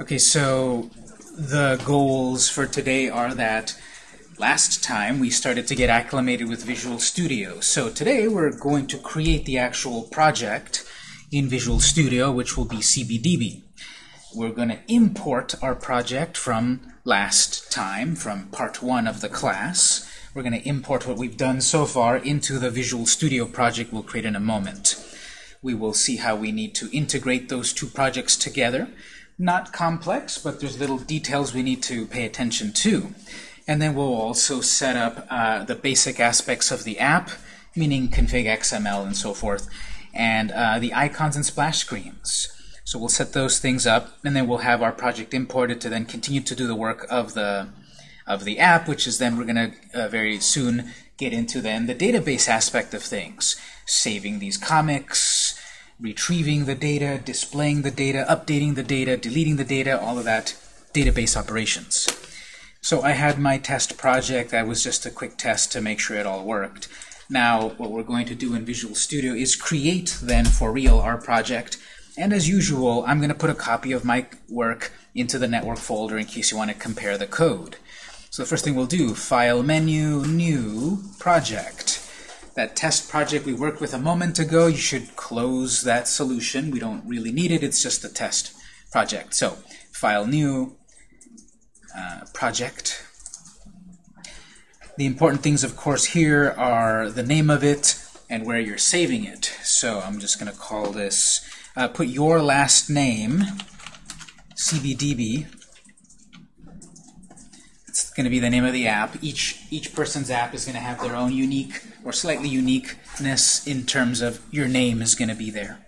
Okay, so the goals for today are that last time we started to get acclimated with Visual Studio. So today we're going to create the actual project in Visual Studio, which will be CBDB. We're going to import our project from last time, from part one of the class. We're going to import what we've done so far into the Visual Studio project we'll create in a moment. We will see how we need to integrate those two projects together. Not complex, but there's little details we need to pay attention to. And then we'll also set up uh, the basic aspects of the app, meaning config XML and so forth, and uh, the icons and splash screens. So we'll set those things up, and then we'll have our project imported to then continue to do the work of the of the app, which is then we're going to uh, very soon get into then the database aspect of things, saving these comics, retrieving the data, displaying the data, updating the data, deleting the data, all of that database operations. So I had my test project. That was just a quick test to make sure it all worked. Now, what we're going to do in Visual Studio is create, then, for real, our project. And as usual, I'm going to put a copy of my work into the network folder in case you want to compare the code. So the first thing we'll do, File Menu, New, Project. That test project we worked with a moment ago, you should close that solution. We don't really need it. It's just a test project. So, File New, uh, Project. The important things, of course, here are the name of it and where you're saving it. So I'm just going to call this, uh, put your last name, CBDB. It's going to be the name of the app. Each, each person's app is going to have their own unique or slightly uniqueness in terms of your name is going to be there.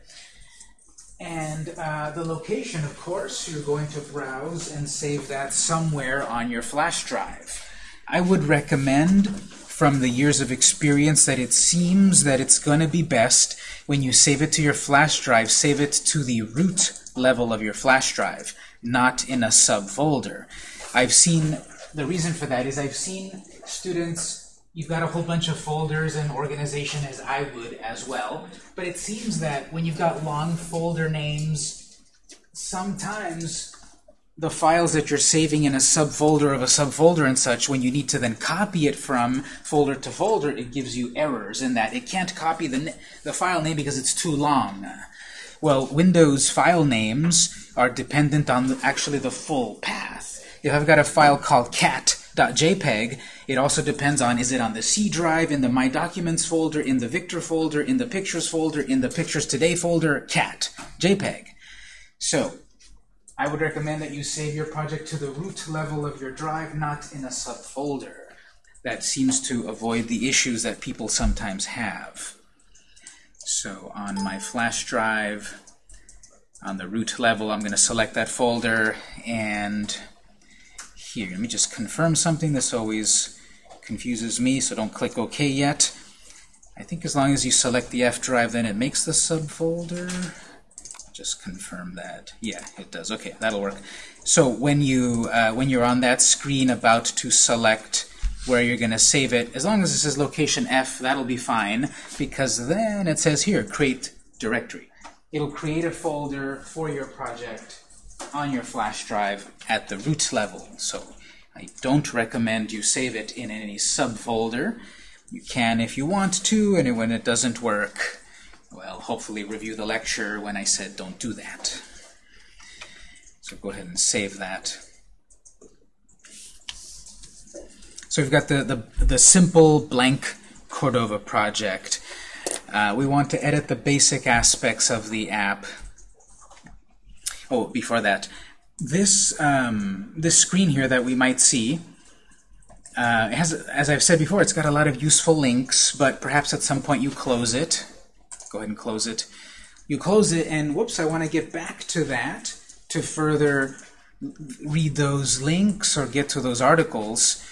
And uh, the location, of course, you're going to browse and save that somewhere on your flash drive. I would recommend from the years of experience that it seems that it's going to be best when you save it to your flash drive, save it to the root level of your flash drive, not in a subfolder. I've seen, the reason for that is I've seen students, you've got a whole bunch of folders and organization as I would as well, but it seems that when you've got long folder names, sometimes the files that you're saving in a subfolder of a subfolder and such, when you need to then copy it from folder to folder, it gives you errors in that it can't copy the, the file name because it's too long. Well, Windows file names are dependent on the, actually the full path. If I've got a file called cat.jpg, it also depends on is it on the C drive, in the My Documents folder, in the Victor folder, in the Pictures folder, in the Pictures Today folder, cat, JPEG. So, I would recommend that you save your project to the root level of your drive, not in a subfolder. That seems to avoid the issues that people sometimes have. So on my flash drive, on the root level, I'm going to select that folder, and here, let me just confirm something. This always confuses me, so don't click OK yet. I think as long as you select the F drive, then it makes the subfolder just confirm that. Yeah, it does. Okay, that'll work. So when you uh, when you're on that screen about to select where you're going to save it, as long as it says location F, that'll be fine, because then it says here, create directory. It'll create a folder for your project on your flash drive at the root level. So I don't recommend you save it in any subfolder. You can if you want to, and when it doesn't work, well, hopefully review the lecture when I said don't do that. So go ahead and save that. So we've got the, the, the simple blank Cordova project. Uh, we want to edit the basic aspects of the app. Oh, before that, this, um, this screen here that we might see, uh, has, as I've said before, it's got a lot of useful links, but perhaps at some point you close it go ahead and close it. You close it, and whoops, I want to get back to that to further read those links or get to those articles.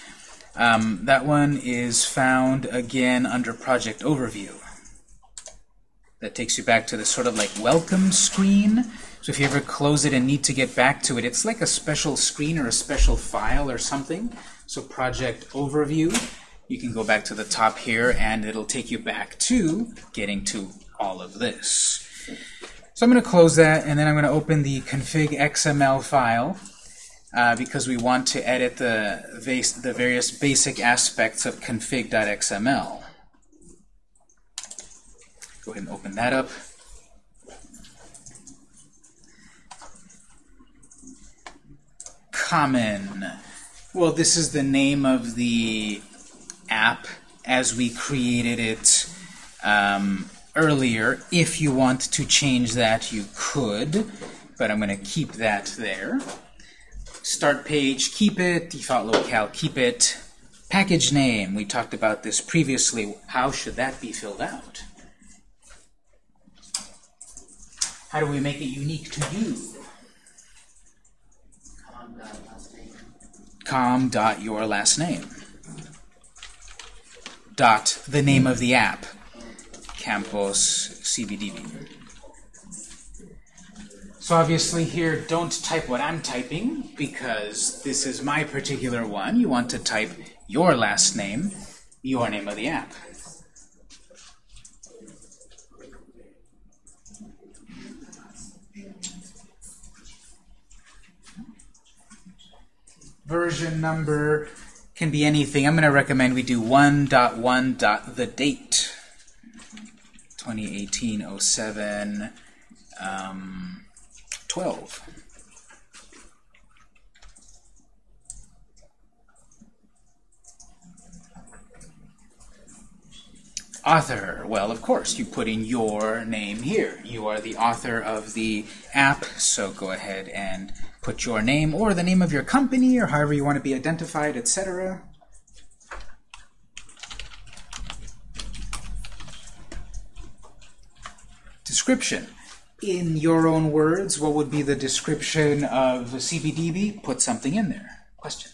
Um, that one is found again under Project Overview. That takes you back to the sort of like welcome screen. So if you ever close it and need to get back to it, it's like a special screen or a special file or something. So Project Overview, you can go back to the top here and it'll take you back to getting to all of this. So I'm going to close that, and then I'm going to open the config XML file uh, because we want to edit the, the various basic aspects of config.xml. Go ahead and open that up. Common. Well, this is the name of the app as we created it um, earlier. If you want to change that, you could, but I'm going to keep that there. Start page, keep it. Default locale, keep it. Package name, we talked about this previously. How should that be filled out? How do we make it unique to you? Com dot your last name. Dot the name of the app. Campus cbdb so obviously here don't type what I'm typing because this is my particular one. You want to type your last name your name of the app version number can be anything. I'm going to recommend we do 1.1. the date 2018 07 um, 12. Author, well, of course, you put in your name here. You are the author of the app, so go ahead and put your name or the name of your company or however you want to be identified, etc. Description. In your own words, what would be the description of CBDB? Put something in there. Question.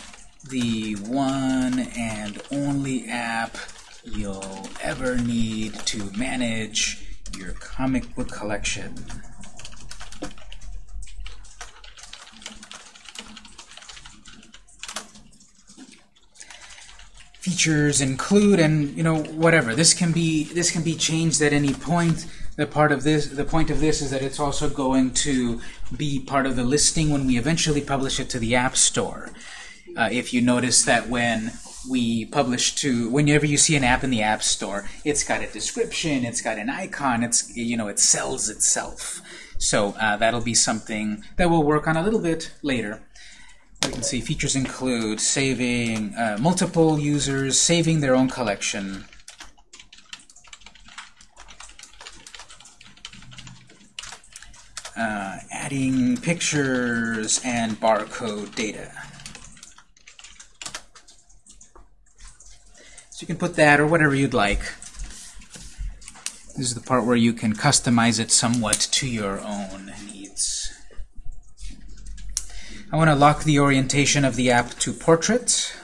the one and only app you'll ever need to manage your comic book collection. Features include and you know whatever this can be this can be changed at any point the part of this, the point of this is that it's also going to be part of the listing when we eventually publish it to the App Store. Uh, if you notice that when we publish to, whenever you see an app in the App Store, it's got a description, it's got an icon, it's you know it sells itself. So uh, that'll be something that we'll work on a little bit later. We can see features include saving uh, multiple users, saving their own collection, uh, adding pictures and barcode data. You can put that or whatever you'd like. This is the part where you can customize it somewhat to your own needs. I want to lock the orientation of the app to portrait.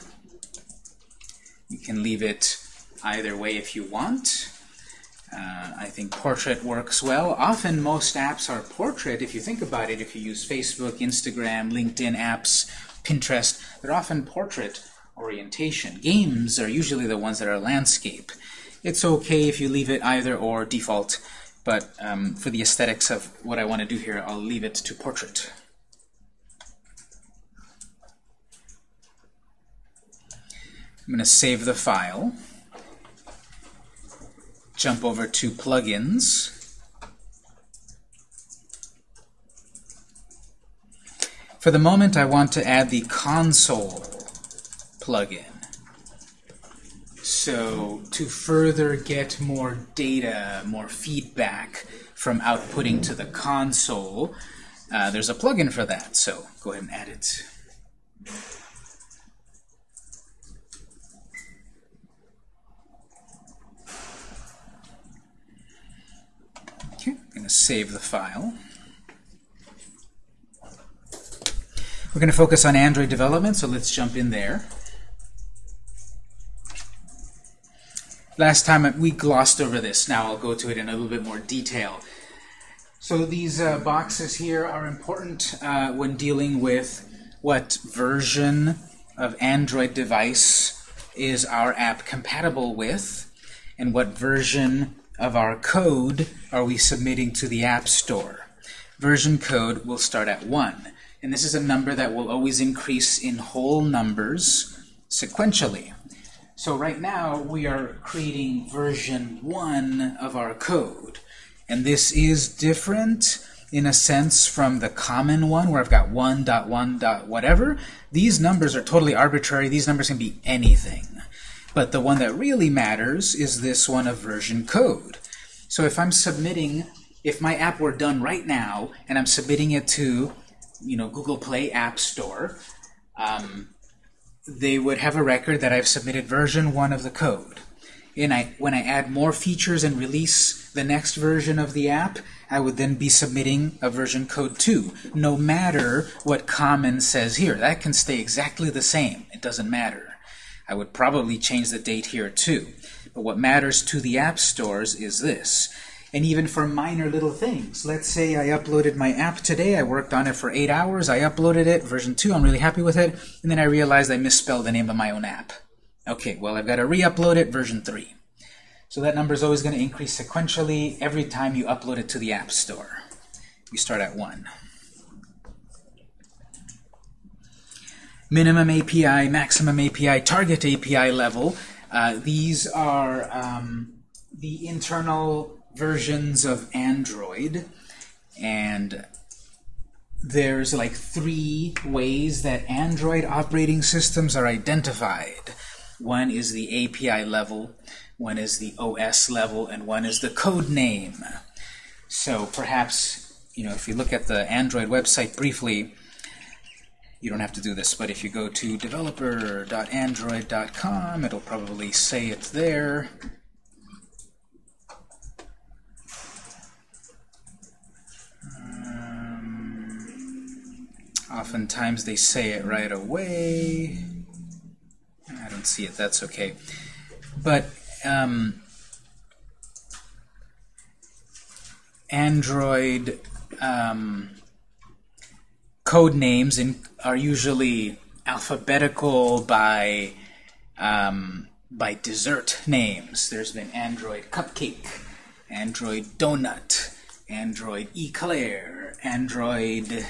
You can leave it either way if you want. Uh, I think portrait works well. Often most apps are portrait. If you think about it, if you use Facebook, Instagram, LinkedIn apps, Pinterest, they're often portrait orientation. Games are usually the ones that are landscape. It's okay if you leave it either or default, but um, for the aesthetics of what I want to do here, I'll leave it to portrait. I'm going to save the file jump over to plugins. For the moment, I want to add the console plugin. So to further get more data, more feedback from outputting to the console, uh, there's a plugin for that. So go ahead and add it. Okay, I'm going to save the file. We're going to focus on Android development, so let's jump in there. Last time we glossed over this. Now I'll go to it in a little bit more detail. So these uh, boxes here are important uh, when dealing with what version of Android device is our app compatible with, and what version of our code are we submitting to the App Store. Version code will start at 1, and this is a number that will always increase in whole numbers sequentially. So right now we are creating version 1 of our code. And this is different in a sense from the common one where I've got 1 dot 1 dot whatever. These numbers are totally arbitrary. These numbers can be anything. But the one that really matters is this one of version code. So if I'm submitting, if my app were done right now and I'm submitting it to you know, Google Play App Store, um, they would have a record that I've submitted version 1 of the code. And I, when I add more features and release the next version of the app, I would then be submitting a version code 2, no matter what common says here. That can stay exactly the same. It doesn't matter. I would probably change the date here too. But what matters to the app stores is this and even for minor little things. Let's say I uploaded my app today, I worked on it for eight hours, I uploaded it, version 2, I'm really happy with it, and then I realized I misspelled the name of my own app. Okay, well I've got to re-upload it, version 3. So that number is always going to increase sequentially every time you upload it to the App Store. We start at 1. Minimum API, maximum API, target API level. Uh, these are um, the internal versions of Android, and there's like three ways that Android operating systems are identified. One is the API level, one is the OS level, and one is the code name. So perhaps, you know, if you look at the Android website briefly, you don't have to do this, but if you go to developer.android.com, it'll probably say it's there. Oftentimes they say it right away. I don't see it, that's okay. But um, Android um, code names in, are usually alphabetical by um, by dessert names. There's been Android Cupcake, Android Donut, Android Eclair, Android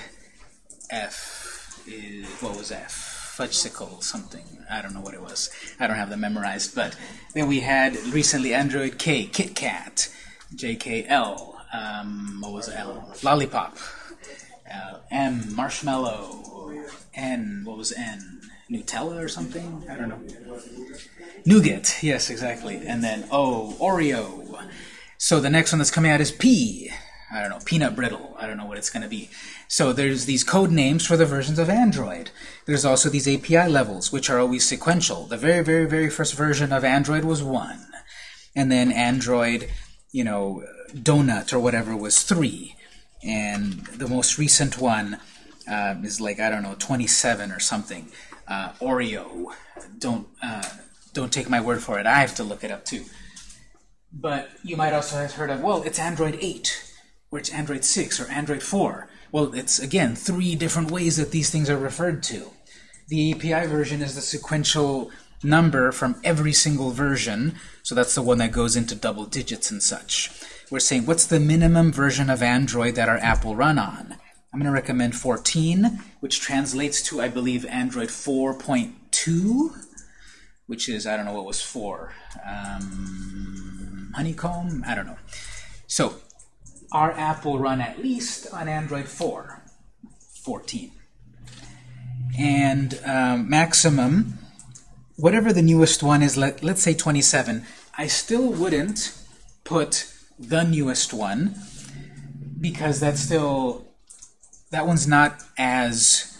F is, what was F? Fudgesicle something. I don't know what it was. I don't have them memorized. But then we had recently Android K, KitKat, JKL, um, what was L? Lollipop, uh, M, Marshmallow, N, what was N? Nutella or something? I don't know. Nougat, yes, exactly. And then O, Oreo. So the next one that's coming out is P. I don't know, peanut brittle. I don't know what it's going to be. So there's these code names for the versions of Android. There's also these API levels, which are always sequential. The very, very, very first version of Android was 1. And then Android, you know, Donut or whatever was 3. And the most recent one uh, is like, I don't know, 27 or something. Uh, Oreo. Don't, uh, don't take my word for it. I have to look it up too. But you might also have heard of, well, it's Android 8 or it's Android 6 or Android 4. Well, it's, again, three different ways that these things are referred to. The API version is the sequential number from every single version, so that's the one that goes into double digits and such. We're saying, what's the minimum version of Android that our app will run on? I'm going to recommend 14, which translates to, I believe, Android 4.2, which is, I don't know what was 4. Um, honeycomb? I don't know. So our app will run at least on Android 4, 14. And um, maximum, whatever the newest one is, let, let's say 27, I still wouldn't put the newest one because that's still, that one's not as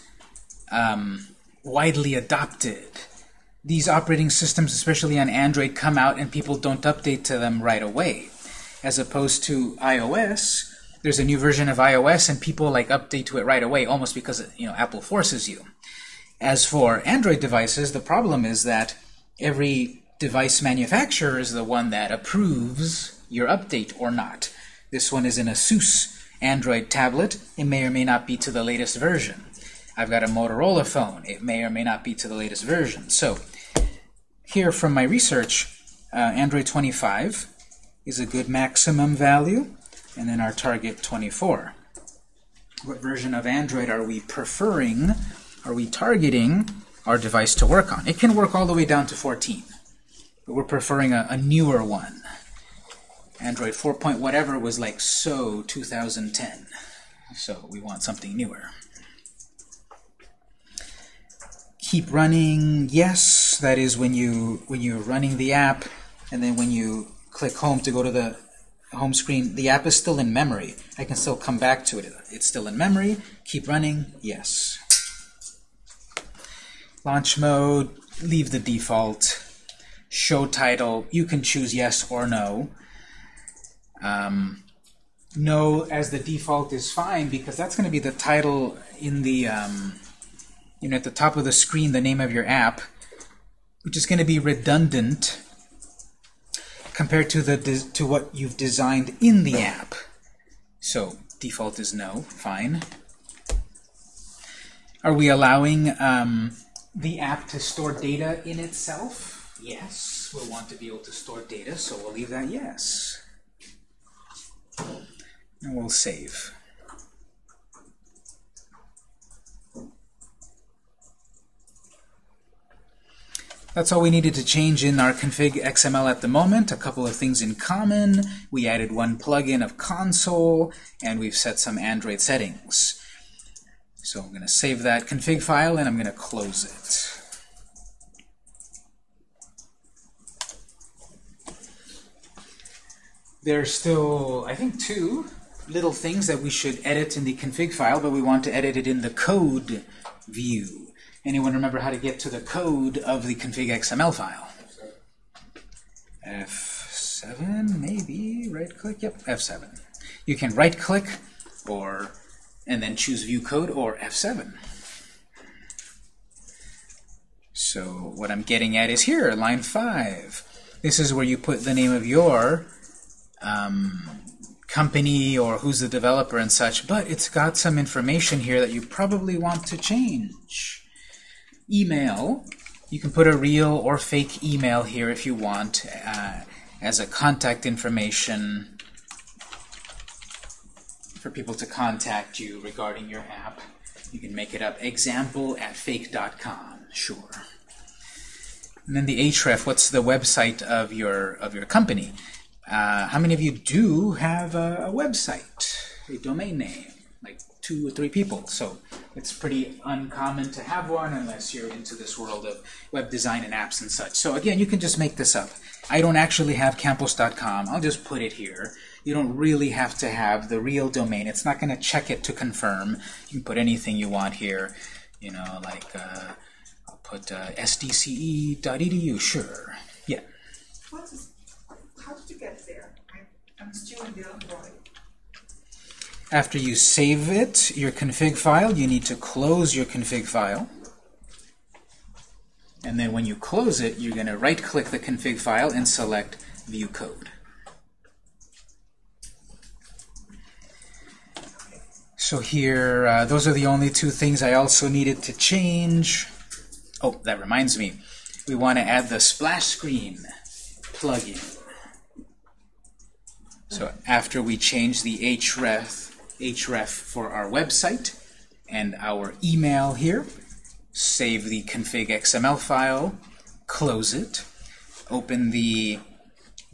um, widely adopted. These operating systems, especially on Android, come out and people don't update to them right away as opposed to iOS, there's a new version of iOS and people like update to it right away, almost because you know Apple forces you. As for Android devices, the problem is that every device manufacturer is the one that approves your update or not. This one is an ASUS Android tablet. It may or may not be to the latest version. I've got a Motorola phone. It may or may not be to the latest version. So here from my research, uh, Android 25 is a good maximum value, and then our target 24. What version of Android are we preferring, are we targeting our device to work on? It can work all the way down to 14, but we're preferring a, a newer one. Android 4. Point whatever was like so 2010. So we want something newer. Keep running, yes, that is when you when you're running the app and then when you click home to go to the home screen, the app is still in memory. I can still come back to it. It's still in memory. Keep running, yes. Launch mode, leave the default. Show title, you can choose yes or no. Um, no as the default is fine because that's going to be the title in the um, you know at the top of the screen the name of your app which is going to be redundant compared to the to what you've designed in the app. So default is no. Fine. Are we allowing um, the app to store data in itself? Yes. We'll want to be able to store data so we'll leave that yes. And we'll save. That's all we needed to change in our config XML at the moment. A couple of things in common. We added one plugin of console, and we've set some Android settings. So I'm going to save that config file, and I'm going to close it. There's still, I think, two little things that we should edit in the config file, but we want to edit it in the code view. Anyone remember how to get to the code of the config XML file? F7, maybe, right-click, yep, F7. You can right-click or and then choose View Code or F7. So what I'm getting at is here, line 5. This is where you put the name of your um, company or who's the developer and such, but it's got some information here that you probably want to change. Email, you can put a real or fake email here if you want uh, as a contact information for people to contact you regarding your app. You can make it up example at fake.com, sure. And then the href, what's the website of your of your company? Uh, how many of you do have a, a, website, a domain name? Like two or three people. So it's pretty uncommon to have one unless you're into this world of web design and apps and such. So again, you can just make this up. I don't actually have campus.com. I'll just put it here. You don't really have to have the real domain. It's not going to check it to confirm. You can put anything you want here. You know, like uh, I'll put uh, sdce.edu. Sure. Yeah. What's how did you get there? I, am still in the Android. After you save it, your config file, you need to close your config file. And then when you close it, you're going to right-click the config file and select View Code. So here, uh, those are the only two things I also needed to change. Oh, that reminds me. We want to add the splash screen plugin. So after we change the href, href for our website and our email here, save the config XML file, close it, open the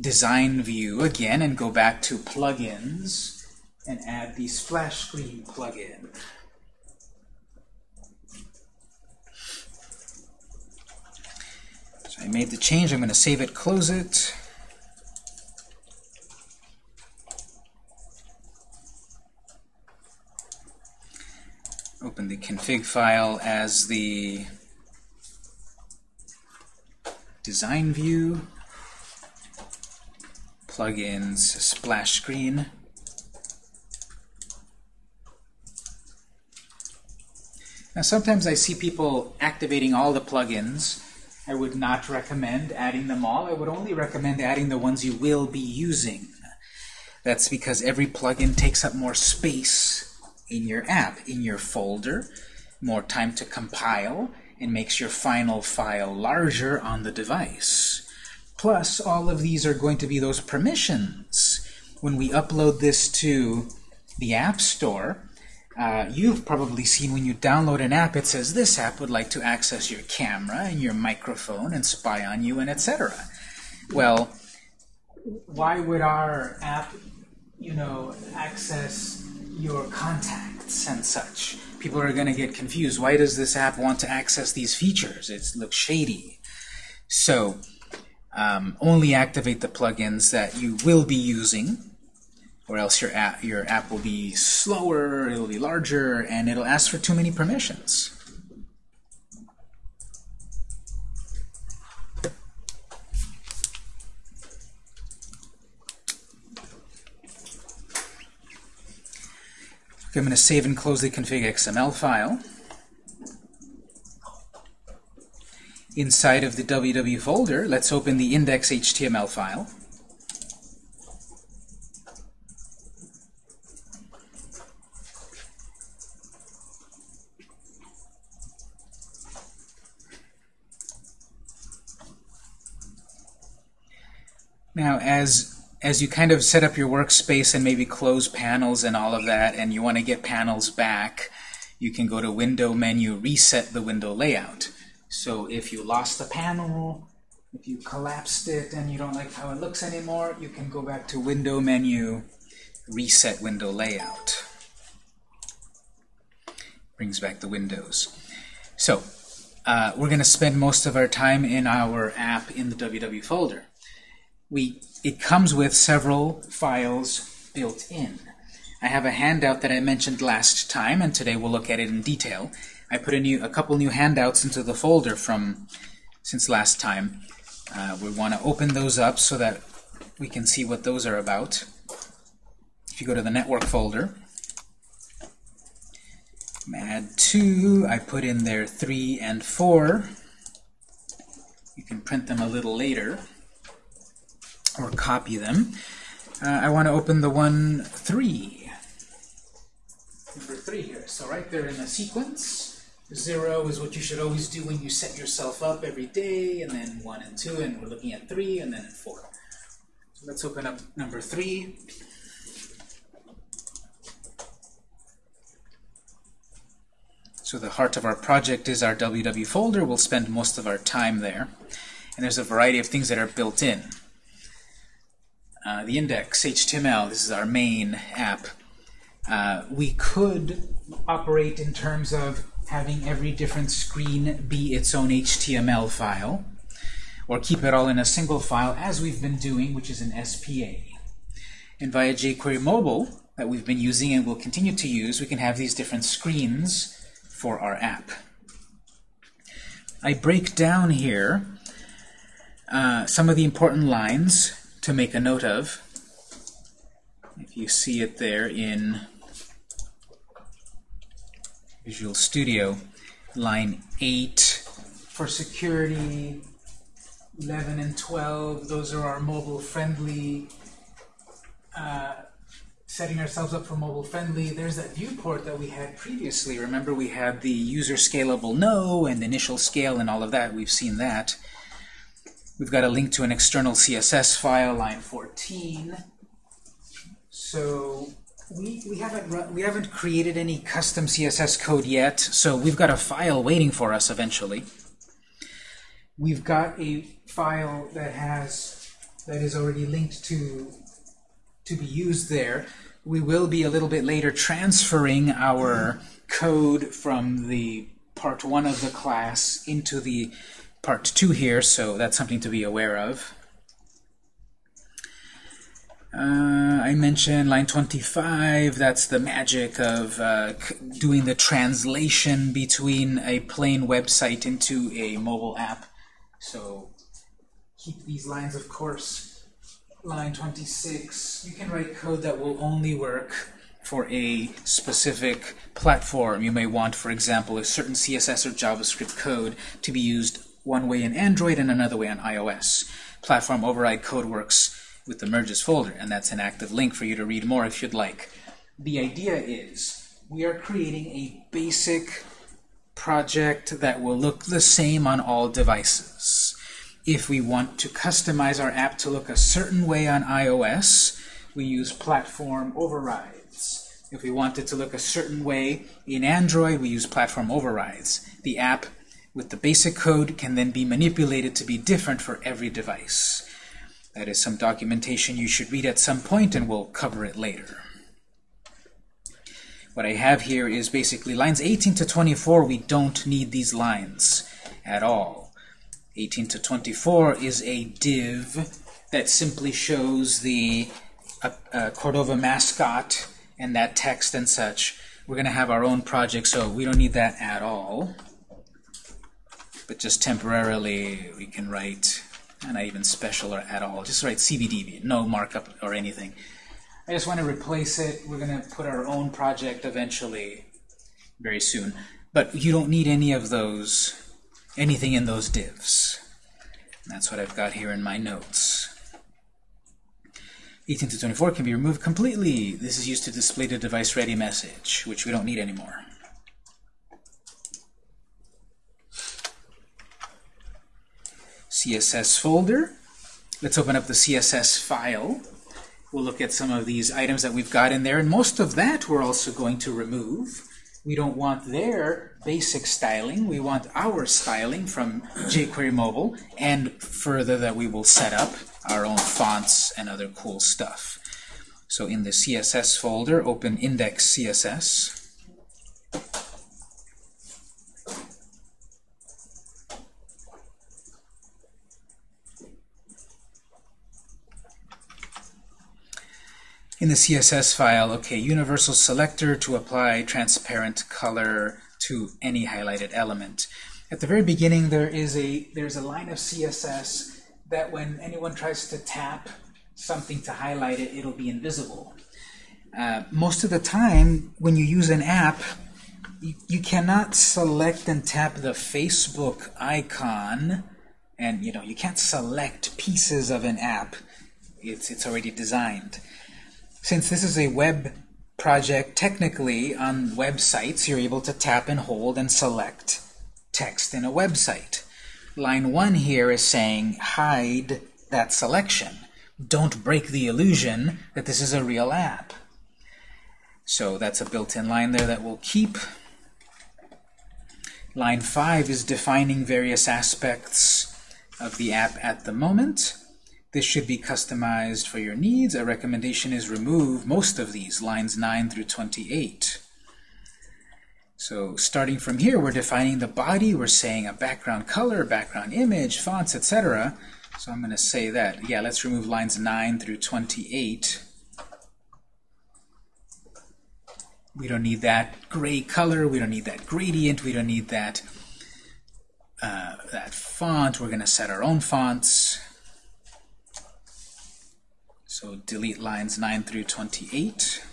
design view again and go back to plugins and add the splash screen plugin. So I made the change. I'm going to save it, close it. open the config file as the design view, plugins splash screen. Now sometimes I see people activating all the plugins. I would not recommend adding them all. I would only recommend adding the ones you will be using. That's because every plugin takes up more space in your app, in your folder, more time to compile, and makes your final file larger on the device. Plus, all of these are going to be those permissions. When we upload this to the App Store, uh, you've probably seen when you download an app, it says this app would like to access your camera and your microphone and spy on you and etc. Well, why would our app, you know, access your contacts and such? People are going to get confused. Why does this app want to access these features? It looks shady. So, um, only activate the plugins that you will be using or else your app, your app will be slower, it'll be larger, and it'll ask for too many permissions. I'm going to save and close the config XML file. Inside of the www folder, let's open the index.html file. Now, as as you kind of set up your workspace and maybe close panels and all of that, and you want to get panels back, you can go to Window menu, reset the window layout. So if you lost a panel, if you collapsed it and you don't like how it looks anymore, you can go back to Window menu, reset window layout. Brings back the windows. So uh, we're going to spend most of our time in our app in the WW folder we it comes with several files built in. I have a handout that I mentioned last time, and today we'll look at it in detail. I put a new a couple new handouts into the folder from since last time. Uh, we want to open those up so that we can see what those are about. If you go to the network folder, add 2, I put in there 3 and 4. You can print them a little later or copy them. Uh, I want to open the one 3. Number 3 here. So right there in the sequence, 0 is what you should always do when you set yourself up every day, and then 1 and 2, and we're looking at 3, and then 4. So let's open up number 3. So the heart of our project is our WW folder. We'll spend most of our time there. And there's a variety of things that are built in. Uh, the index HTML, this is our main app. Uh, we could operate in terms of having every different screen be its own HTML file, or keep it all in a single file, as we've been doing, which is an SPA. And via jQuery Mobile, that we've been using and will continue to use, we can have these different screens for our app. I break down here uh, some of the important lines to make a note of. If you see it there in Visual Studio, line 8 for security, 11 and 12, those are our mobile-friendly, uh, setting ourselves up for mobile-friendly. There's that viewport that we had previously. Remember we had the user scalable no and initial scale and all of that. We've seen that. We've got a link to an external CSS file, line 14. So we, we, haven't run, we haven't created any custom CSS code yet, so we've got a file waiting for us eventually. We've got a file that has that is already linked to to be used there. We will be a little bit later transferring our code from the part one of the class into the part 2 here, so that's something to be aware of. Uh, I mentioned line 25, that's the magic of uh, doing the translation between a plain website into a mobile app. So keep these lines, of course. Line 26, you can write code that will only work for a specific platform. You may want, for example, a certain CSS or JavaScript code to be used one way in Android and another way on iOS. Platform override code works with the merges folder, and that's an active link for you to read more if you'd like. The idea is we are creating a basic project that will look the same on all devices. If we want to customize our app to look a certain way on iOS, we use platform overrides. If we want it to look a certain way in Android, we use platform overrides. The app with the basic code can then be manipulated to be different for every device. That is some documentation you should read at some point, and we'll cover it later. What I have here is basically lines 18 to 24, we don't need these lines at all. 18 to 24 is a div that simply shows the uh, uh, Cordova mascot and that text and such. We're going to have our own project, so we don't need that at all. But just temporarily, we can write, not even special or at all, just write CBDB, no markup or anything. I just want to replace it. We're going to put our own project eventually, very soon. But you don't need any of those anything in those divs. That's what I've got here in my notes. 18 to 24 can be removed completely. This is used to display the device ready message, which we don't need anymore. CSS folder. Let's open up the CSS file. We'll look at some of these items that we've got in there, and most of that we're also going to remove. We don't want their basic styling. We want our styling from jQuery Mobile, and further that we will set up our own fonts and other cool stuff. So in the CSS folder, open index in the CSS file, okay, universal selector to apply transparent color to any highlighted element. At the very beginning, there is a there's a line of CSS that when anyone tries to tap something to highlight it, it'll be invisible. Uh, most of the time, when you use an app, you, you cannot select and tap the Facebook icon, and you know you can't select pieces of an app. It's it's already designed. Since this is a web project, technically on websites you're able to tap and hold and select text in a website. Line 1 here is saying hide that selection. Don't break the illusion that this is a real app. So that's a built-in line there that we'll keep. Line 5 is defining various aspects of the app at the moment. This should be customized for your needs. A recommendation is remove most of these, lines 9 through 28. So starting from here, we're defining the body. We're saying a background color, background image, fonts, etc. So I'm going to say that. Yeah, let's remove lines 9 through 28. We don't need that gray color. We don't need that gradient. We don't need that, uh, that font. We're going to set our own fonts. So delete lines 9 through 28.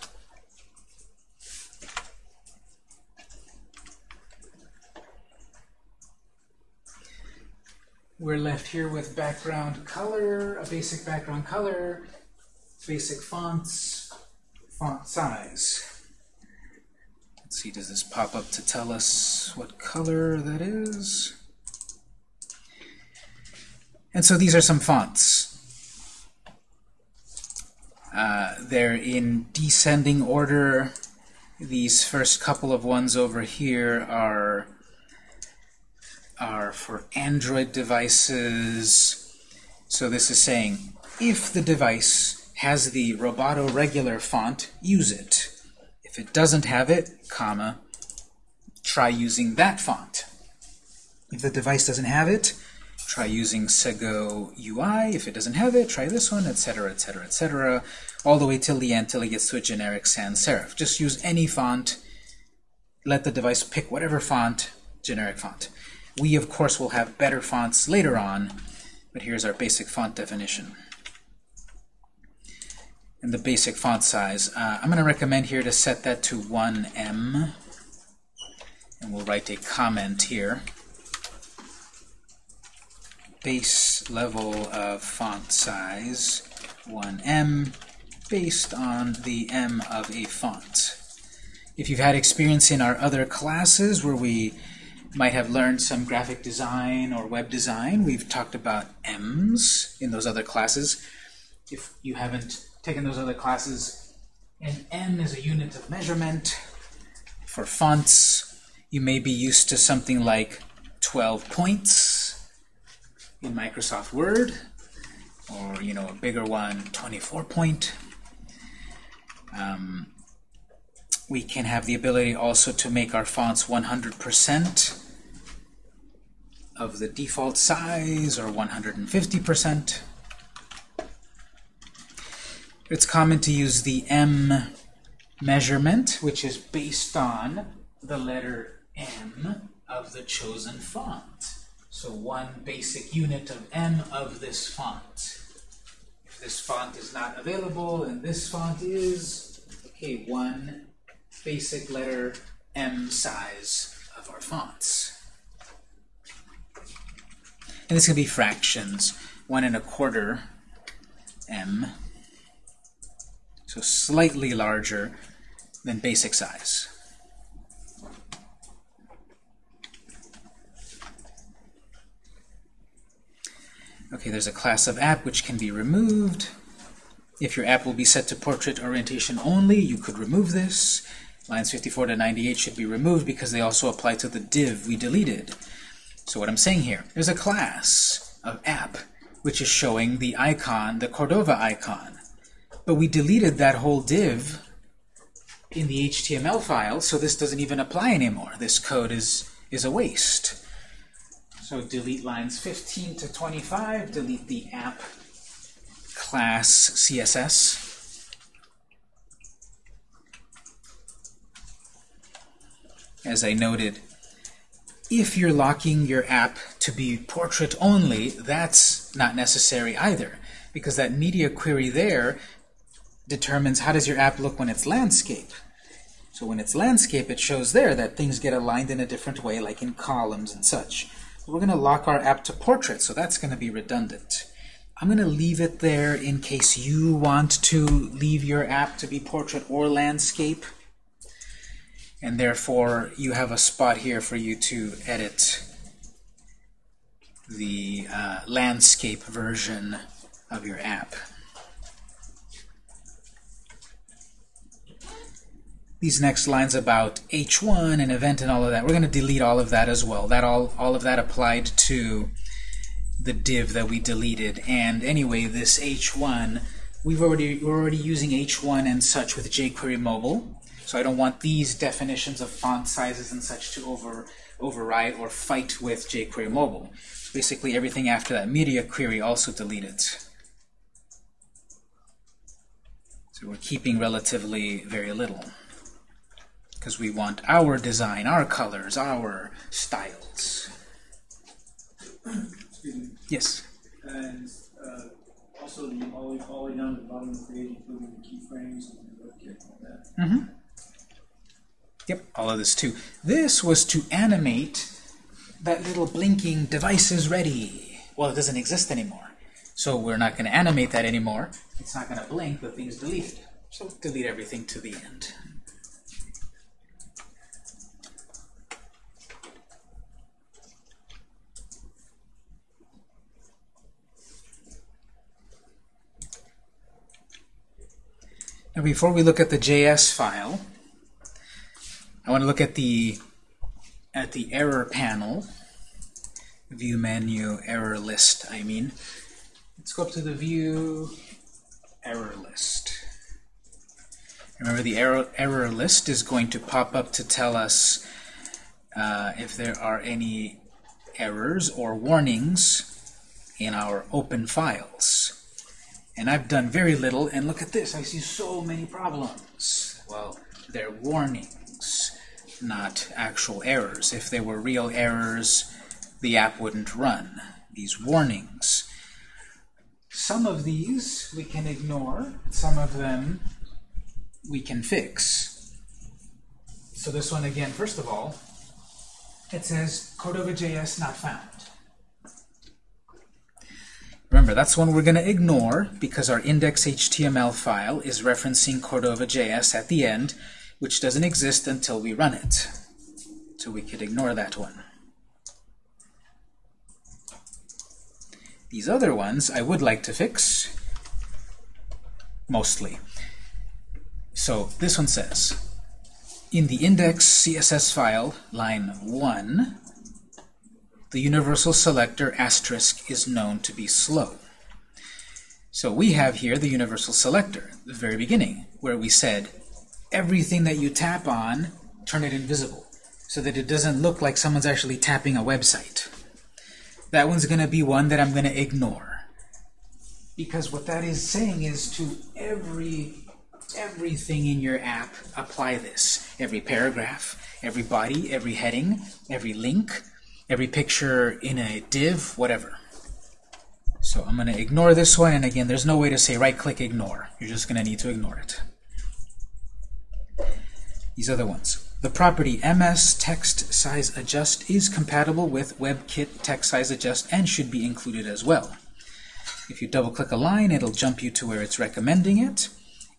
We're left here with background color, a basic background color, basic fonts, font size. Let's see, does this pop up to tell us what color that is? And so these are some fonts. Uh, they're in descending order. These first couple of ones over here are, are for Android devices. So this is saying, if the device has the Roboto regular font, use it. If it doesn't have it, comma, try using that font. If the device doesn't have it, Try using Segoe UI. If it doesn't have it, try this one, etc., etc., etc., all the way till the end, till it gets to a generic sans serif. Just use any font. Let the device pick whatever font, generic font. We, of course, will have better fonts later on, but here's our basic font definition. and the basic font size. Uh, I'm going to recommend here to set that to 1em. And we'll write a comment here. Base level of font size 1em based on the M of a font. If you've had experience in our other classes where we might have learned some graphic design or web design, we've talked about ems in those other classes. If you haven't taken those other classes, an em is a unit of measurement. For fonts, you may be used to something like 12 points in Microsoft Word, or you know a bigger one, 24 point. Um, we can have the ability also to make our fonts 100% of the default size or 150%. It's common to use the em measurement, which is based on the letter M of the chosen font. So one basic unit of em of this font. If this font is not available and this font is, okay, one basic letter M size of our fonts. And this can be fractions, one and a quarter em, so slightly larger than basic size. Okay, there's a class of app which can be removed. If your app will be set to portrait orientation only, you could remove this. Lines 54 to 98 should be removed because they also apply to the div we deleted. So what I'm saying here, there's a class of app which is showing the icon, the Cordova icon. But we deleted that whole div in the HTML file, so this doesn't even apply anymore. This code is, is a waste. So delete lines 15 to 25, delete the app class CSS. As I noted, if you're locking your app to be portrait only, that's not necessary either, because that media query there determines how does your app look when it's landscape. So when it's landscape, it shows there that things get aligned in a different way, like in columns and such. We're going to lock our app to portrait, so that's going to be redundant. I'm going to leave it there in case you want to leave your app to be portrait or landscape. And therefore, you have a spot here for you to edit the uh, landscape version of your app. These next lines about H1 and event and all of that, we're going to delete all of that as well. That all, all of that applied to the div that we deleted. And anyway, this H1, we've already we're already using H1 and such with jQuery Mobile. So I don't want these definitions of font sizes and such to over override or fight with jQuery Mobile. So basically everything after that media query also deleted. So we're keeping relatively very little because we want our design, our colors, our styles. Yes? And uh, also the all, all the way down to the bottom of the page, including the keyframes and the WebKit and all that. Mm-hmm. Yep, all of this too. This was to animate that little blinking device is ready. Well, it doesn't exist anymore. So we're not going to animate that anymore. It's not going to blink, the thing's deleted. So delete everything to the end. Now before we look at the JS file, I want to look at the at the error panel, view menu, error list, I mean. Let's go up to the view error list. Remember the error, error list is going to pop up to tell us uh, if there are any errors or warnings in our open files. And I've done very little, and look at this, I see so many problems. Well, they're warnings, not actual errors. If they were real errors, the app wouldn't run. These warnings. Some of these we can ignore, some of them we can fix. So this one again, first of all, it says Cordova.js not found. Remember, that's one we're going to ignore because our index.html file is referencing Cordova.js at the end, which doesn't exist until we run it. So we could ignore that one. These other ones I would like to fix, mostly. So this one says, in the index CSS file, line 1, the universal selector asterisk is known to be slow. So we have here the universal selector, the very beginning, where we said everything that you tap on, turn it invisible, so that it doesn't look like someone's actually tapping a website. That one's going to be one that I'm going to ignore. Because what that is saying is to every everything in your app, apply this. Every paragraph, every body, every heading, every link, every picture in a div, whatever. So I'm going to ignore this one, and again, there's no way to say right-click ignore. You're just going to need to ignore it. These other ones. The property ms text size adjust is compatible with WebKit text size adjust and should be included as well. If you double-click a line, it'll jump you to where it's recommending it.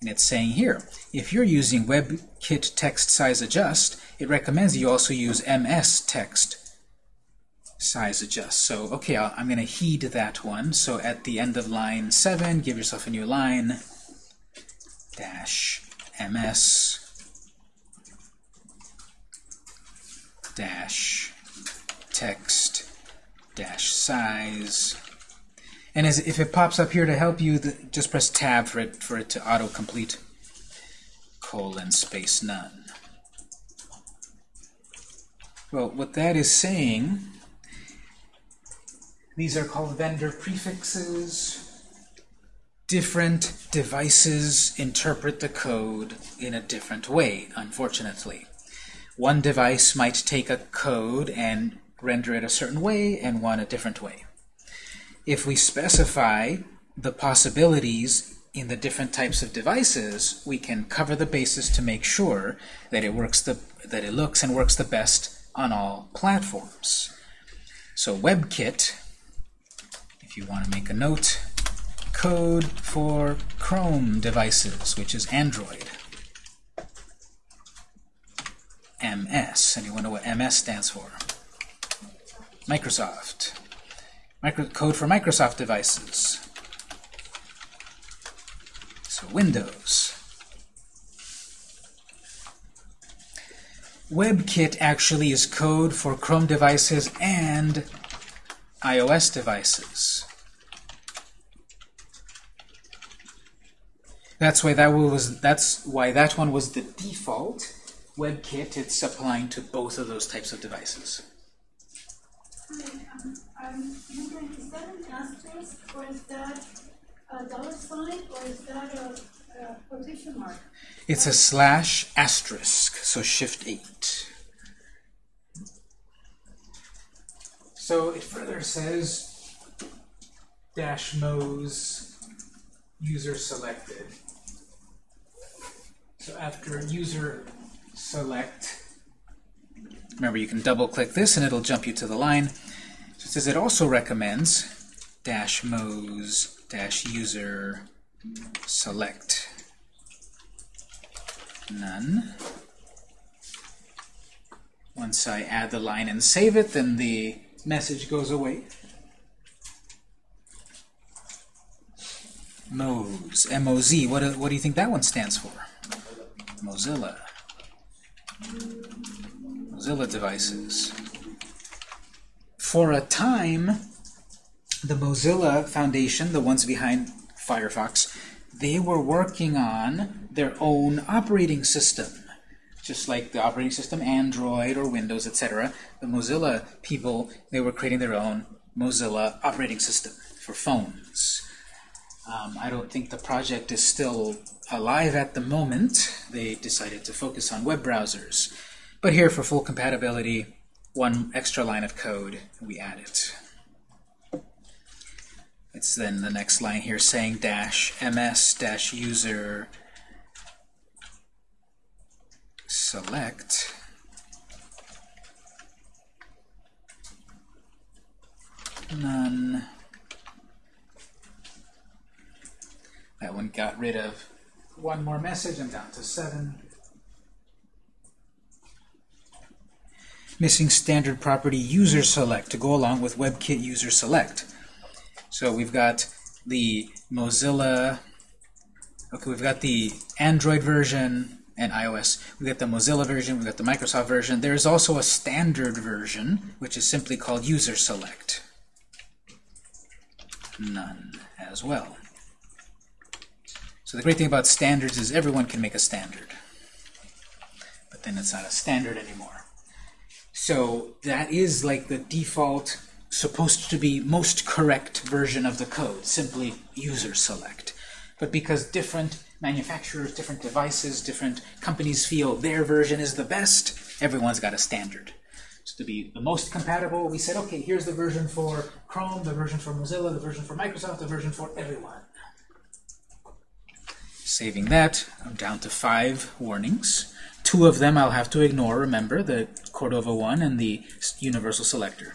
And it's saying here, if you're using WebKit text size adjust, it recommends you also use ms text size adjust. So, okay, i am going to heed that one. So at the end of line 7, give yourself a new line, dash ms dash text dash size and as if it pops up here to help you, the, just press Tab for it for it to autocomplete. Colon space none. Well, what that is saying, these are called vendor prefixes. Different devices interpret the code in a different way, unfortunately. One device might take a code and render it a certain way, and one a different way if we specify the possibilities in the different types of devices, we can cover the basis to make sure that it works the that it looks and works the best on all platforms. So WebKit, if you want to make a note, code for Chrome devices, which is Android. MS. Anyone know what MS stands for? Microsoft. Micro code for Microsoft devices. So Windows. WebKit actually is code for Chrome devices and iOS devices. That's why that was that's why that one was the default. WebKit it's applying to both of those types of devices. Um, asterisk, or is that a dollar sign, or is that a, quotation mark? It's a slash asterisk, so shift 8. So it further says dash moz user selected. So after user select, remember you can double click this and it'll jump you to the line So says it also recommends dash moz dash user select none. Once I add the line and save it, then the message goes away. Moz, M-O-Z, what, what do you think that one stands for? Mozilla. Mozilla devices for a time, the Mozilla Foundation, the ones behind Firefox, they were working on their own operating system. Just like the operating system Android or Windows, etc. The Mozilla people, they were creating their own Mozilla operating system for phones. Um, I don't think the project is still alive at the moment. They decided to focus on web browsers. But here, for full compatibility, one extra line of code, we add it. It's then the next line here saying dash ms dash user select none. That one got rid of one more message. I'm down to seven. Missing standard property user select to go along with WebKit user select. So we've got the Mozilla, okay, we've got the Android version and iOS. We've got the Mozilla version, we've got the Microsoft version. There's also a standard version, which is simply called user select. None as well. So the great thing about standards is everyone can make a standard. But then it's not a standard anymore. So that is like the default, supposed to be most correct version of the code, simply user select. But because different manufacturers, different devices, different companies feel their version is the best, everyone's got a standard. So to be the most compatible, we said, okay, here's the version for Chrome, the version for Mozilla, the version for Microsoft, the version for everyone. Saving that, I'm down to five warnings. Two of them I'll have to ignore, remember, the Cordova one and the universal selector.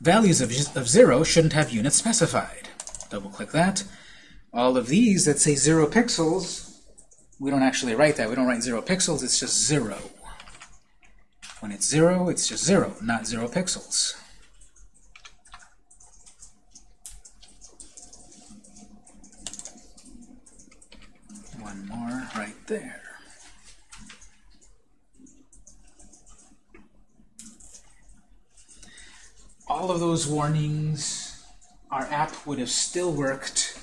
Values of, of zero shouldn't have units specified. Double click that. All of these that say zero pixels, we don't actually write that. We don't write zero pixels, it's just zero. When it's zero, it's just zero, not zero pixels. One more right there. All of those warnings, our app would have still worked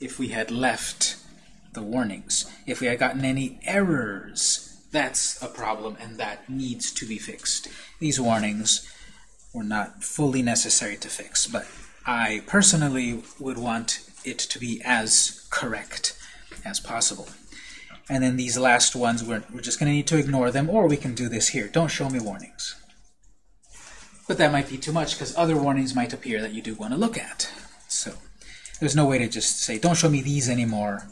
if we had left the warnings. If we had gotten any errors, that's a problem and that needs to be fixed. These warnings were not fully necessary to fix, but I personally would want it to be as correct as possible. And then these last ones, we're, we're just going to need to ignore them, or we can do this here. Don't show me warnings. But that might be too much, because other warnings might appear that you do want to look at. So there's no way to just say, don't show me these anymore.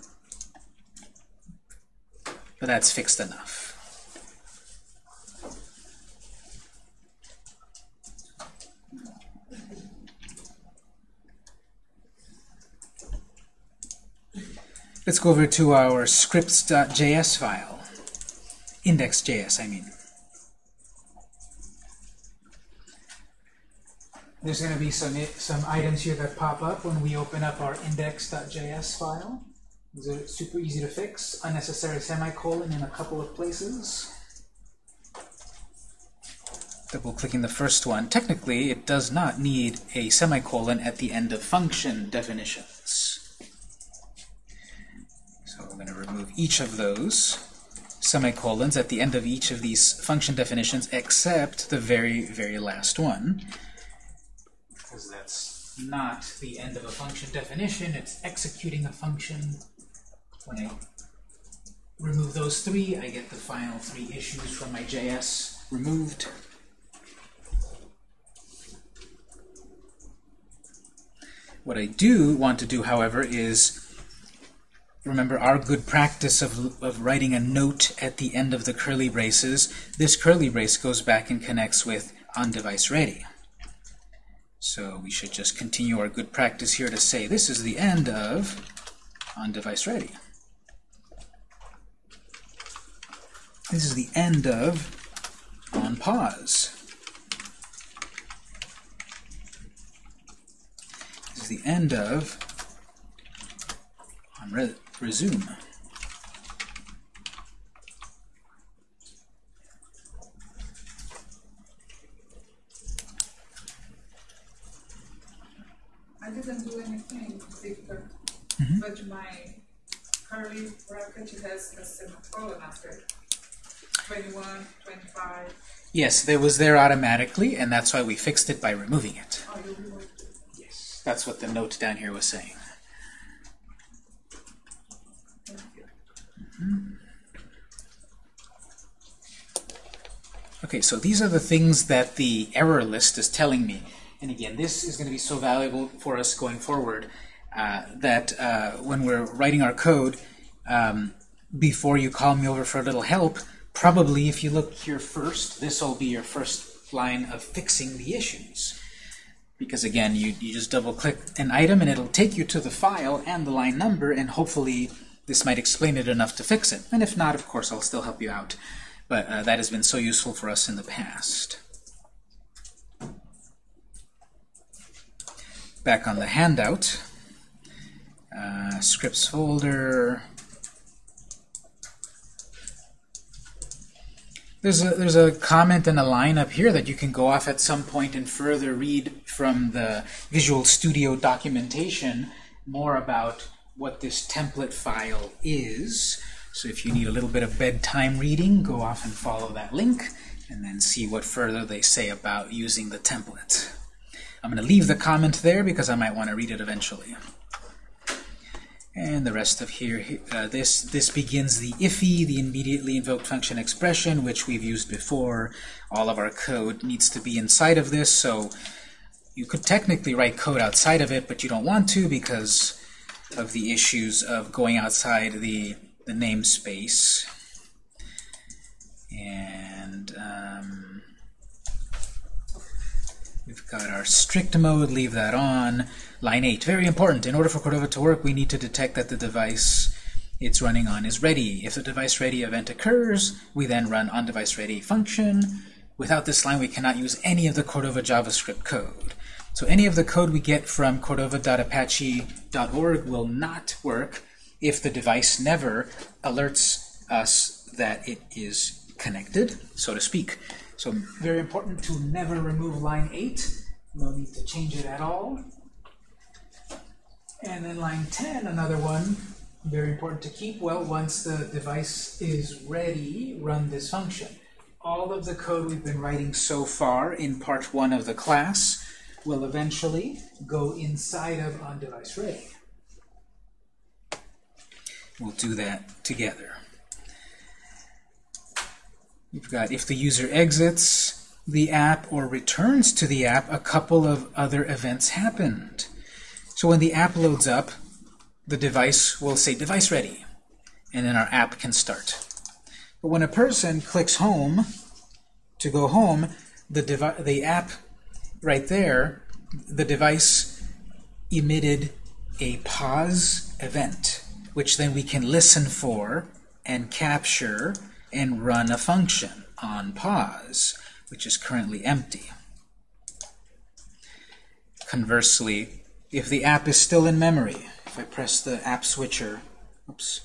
But that's fixed enough. Let's go over to our scripts.js file. Index.js, I mean. There's going to be some, some items here that pop up when we open up our index.js file. These are super easy to fix. Unnecessary semicolon in a couple of places. Double clicking the first one. Technically, it does not need a semicolon at the end of function definitions. I'm going to remove each of those semicolons at the end of each of these function definitions except the very, very last one. Because that's not the end of a function definition, it's executing a function. When I remove those three, I get the final three issues from my JS removed. What I do want to do, however, is remember our good practice of, of writing a note at the end of the curly braces. This curly brace goes back and connects with on-device ready. So we should just continue our good practice here to say this is the end of on-device ready. This is the end of on pause. This is the end of on re resume. I didn't do anything, Victor, Mhm. but my curly bracket has a semicolon after it. 21, 25. Yes, it was there automatically, and that's why we fixed it by removing it. Oh, it. Yes. That's what the note down here was saying. Okay, so these are the things that the error list is telling me. And again, this is going to be so valuable for us going forward uh, that uh, when we're writing our code, um, before you call me over for a little help, probably if you look here first, this will be your first line of fixing the issues. Because again, you, you just double click an item and it'll take you to the file and the line number and hopefully this might explain it enough to fix it. And if not, of course, I'll still help you out. But uh, that has been so useful for us in the past. Back on the handout, uh, scripts folder. There's a, there's a comment and a line up here that you can go off at some point and further read from the Visual Studio documentation more about what this template file is. So if you need a little bit of bedtime reading, go off and follow that link and then see what further they say about using the template. I'm going to leave the comment there because I might want to read it eventually. And the rest of here, uh, this this begins the IIFE, the immediately invoked function expression, which we've used before. All of our code needs to be inside of this, so you could technically write code outside of it, but you don't want to because of the issues of going outside the, the namespace. And um, we've got our strict mode, leave that on. Line 8, very important. In order for Cordova to work, we need to detect that the device it's running on is ready. If the device ready event occurs, we then run on device ready function. Without this line, we cannot use any of the Cordova JavaScript code. So any of the code we get from cordova.apache.org will not work if the device never alerts us that it is connected, so to speak. So very important to never remove line 8. No need to change it at all. And then line 10, another one, very important to keep. Well, once the device is ready, run this function. All of the code we've been writing so far in part one of the class will eventually go inside of on-device ready. We'll do that together. We've got if the user exits the app or returns to the app, a couple of other events happened. So when the app loads up, the device will say device ready, and then our app can start. But when a person clicks home to go home, the, the app right there, the device emitted a pause event, which then we can listen for and capture and run a function on pause, which is currently empty. Conversely, if the app is still in memory, if I press the app switcher, oops,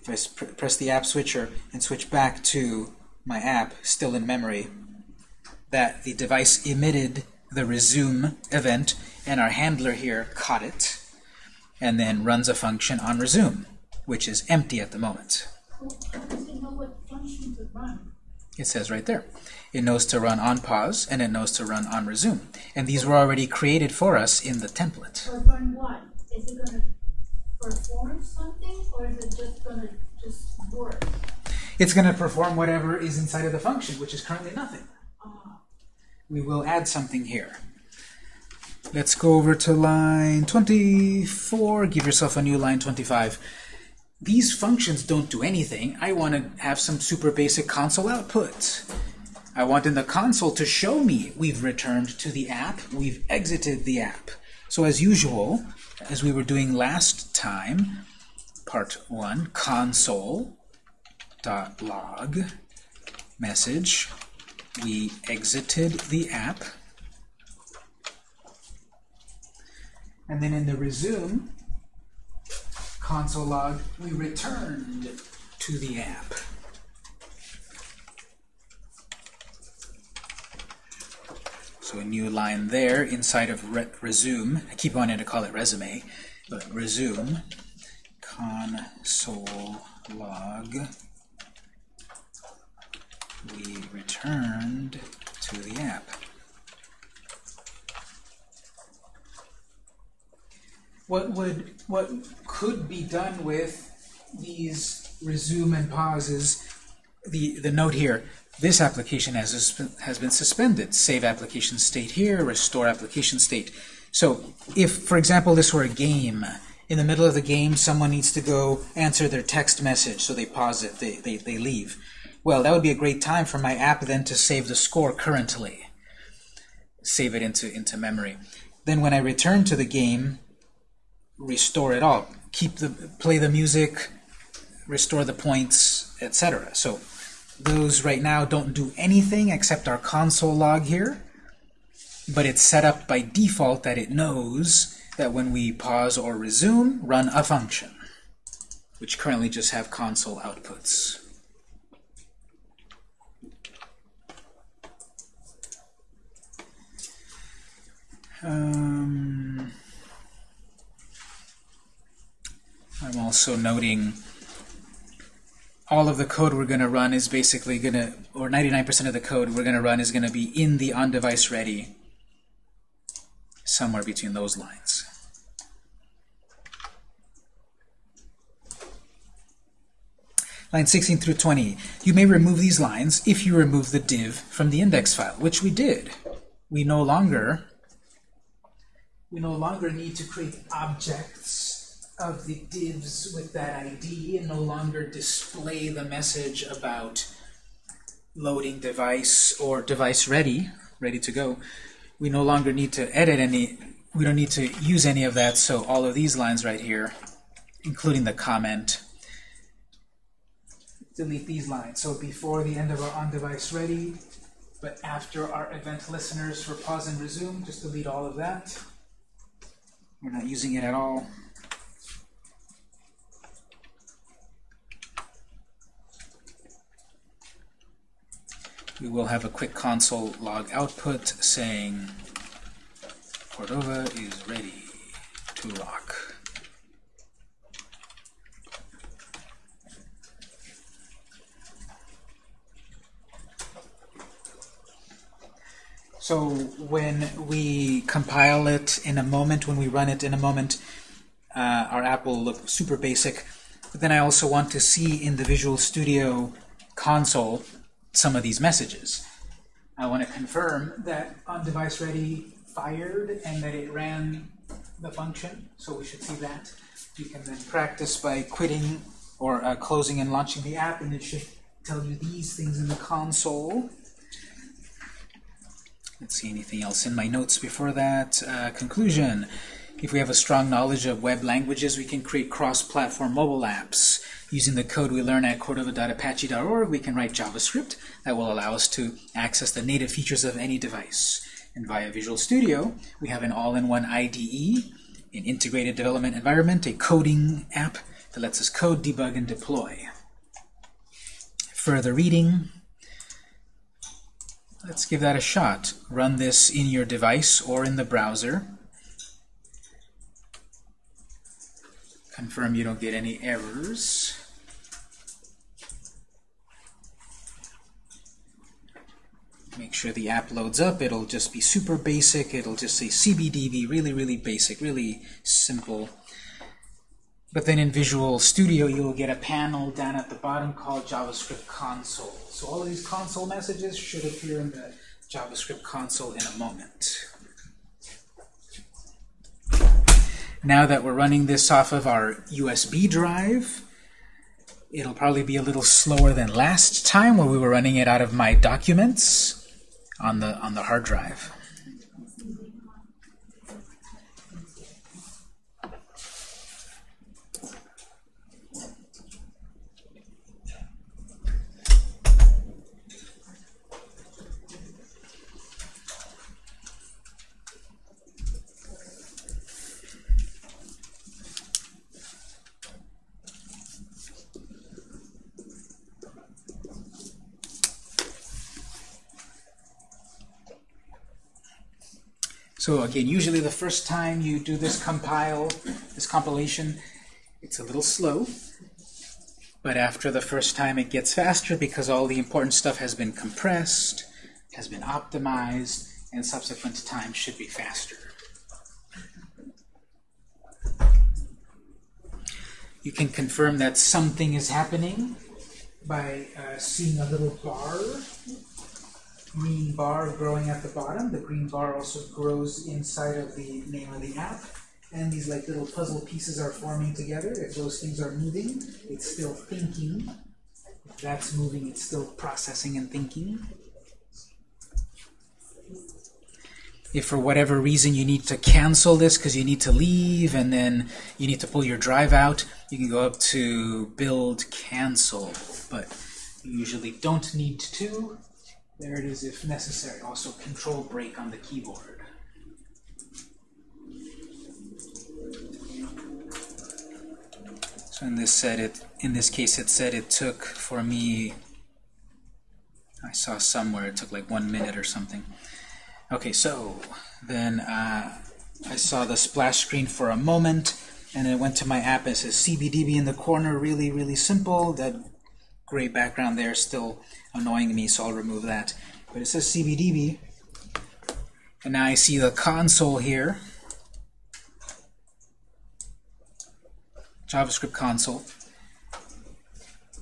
if I pr press the app switcher and switch back to my app still in memory, that the device emitted the resume event, and our handler here caught it, and then runs a function on resume, which is empty at the moment. It says right there. It knows to run on pause, and it knows to run on resume. And these were already created for us in the template. Or run what? Is it going to perform something, or is it just going to just work? It's going to perform whatever is inside of the function, which is currently nothing. We will add something here. Let's go over to line 24. Give yourself a new line 25. These functions don't do anything. I want to have some super basic console output. I want in the console to show me we've returned to the app, we've exited the app. So as usual, as we were doing last time, part 1, console dot log message, we exited the app. And then in the resume console log, we returned to the app. So a new line there inside of re resume. I keep wanting to call it resume, but resume console log. We returned to the app. What would what could be done with these resume and pauses? The the note here: this application has, has been suspended. Save application state here, restore application state. So if, for example, this were a game, in the middle of the game, someone needs to go answer their text message, so they pause it, they, they, they leave. Well, that would be a great time for my app then to save the score currently. Save it into, into memory. Then when I return to the game, restore it all. Keep the, play the music, restore the points, etc. So those right now don't do anything except our console log here, but it's set up by default that it knows that when we pause or resume, run a function, which currently just have console outputs. Um, I'm also noting all of the code we're going to run is basically going to, or 99% of the code we're going to run is going to be in the on-device ready, somewhere between those lines. Line 16 through 20. You may remove these lines if you remove the div from the index file, which we did. We no longer we no longer need to create objects of the divs with that ID and no longer display the message about loading device or device ready, ready to go. We no longer need to edit any, we don't need to use any of that, so all of these lines right here, including the comment, delete these lines. So before the end of our on-device ready, but after our event listeners for pause and resume, just delete all of that. We're not using it at all. We will have a quick console log output saying Cordova is ready to rock. So when we compile it in a moment, when we run it in a moment, uh, our app will look super basic. But then I also want to see in the Visual Studio console some of these messages. I want to confirm that on-device ready fired and that it ran the function, so we should see that. You can then practice by quitting or uh, closing and launching the app, and it should tell you these things in the console. Let's see anything else in my notes before that. Uh, conclusion. If we have a strong knowledge of web languages, we can create cross-platform mobile apps. Using the code we learn at cordova.apache.org, we can write JavaScript that will allow us to access the native features of any device. And via Visual Studio, we have an all-in-one IDE, an integrated development environment, a coding app that lets us code, debug, and deploy. Further reading, Let's give that a shot. Run this in your device or in the browser. Confirm you don't get any errors. Make sure the app loads up. It'll just be super basic. It'll just say CBDB, really, really basic, really simple. But then in Visual Studio, you'll get a panel down at the bottom called JavaScript Console. So all of these console messages should appear in the JavaScript console in a moment. Now that we're running this off of our USB drive, it'll probably be a little slower than last time where we were running it out of my documents on the on the hard drive. So again, usually the first time you do this compile, this compilation, it's a little slow. But after the first time it gets faster because all the important stuff has been compressed, has been optimized, and subsequent times should be faster. You can confirm that something is happening by uh, seeing a little bar, green bar growing at the bottom. The green bar also grows inside of the name of the app. And these like little puzzle pieces are forming together. If those things are moving, it's still thinking. If that's moving, it's still processing and thinking. If for whatever reason you need to cancel this because you need to leave and then you need to pull your drive out, you can go up to build cancel. But you usually don't need to. There it is if necessary. Also control break on the keyboard. So in this said it in this case it said it took for me I saw somewhere it took like one minute or something. Okay, so then uh, I saw the splash screen for a moment, and it went to my app. It says CBDB in the corner, really, really simple. That gray background there still annoying me, so I'll remove that. But it says CBDB, and now I see the console here, JavaScript console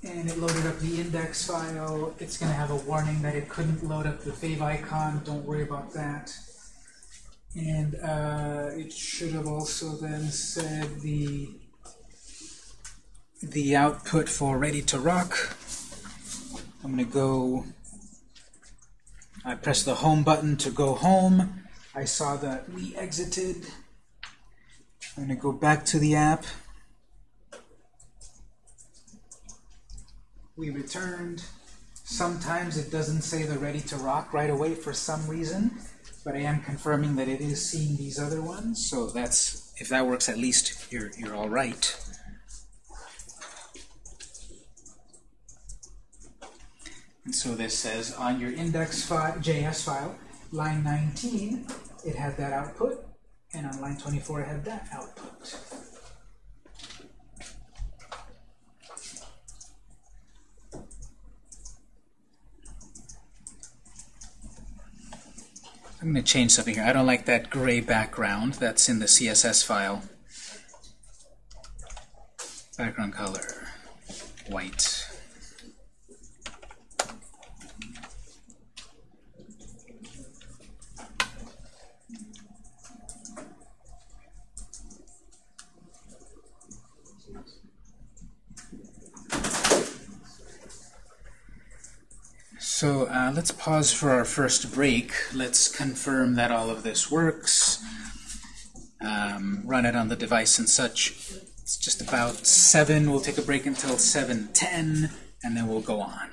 and it loaded up the index file. It's going to have a warning that it couldn't load up the favicon. Don't worry about that. And uh, it should have also then said the the output for ready to rock. I'm going to go. I press the home button to go home. I saw that we exited. I'm going to go back to the app. we returned. Sometimes it doesn't say the ready to rock right away for some reason, but I am confirming that it is seeing these other ones. So that's if that works, at least you're you're all right. And so this says on your index file, JS file, line 19, it had that output, and on line 24, it had that output. I'm going to change something here. I don't like that gray background that's in the CSS file. Background color, white. So uh, let's pause for our first break. Let's confirm that all of this works. Um, run it on the device and such. It's just about 7. We'll take a break until 7.10, and then we'll go on.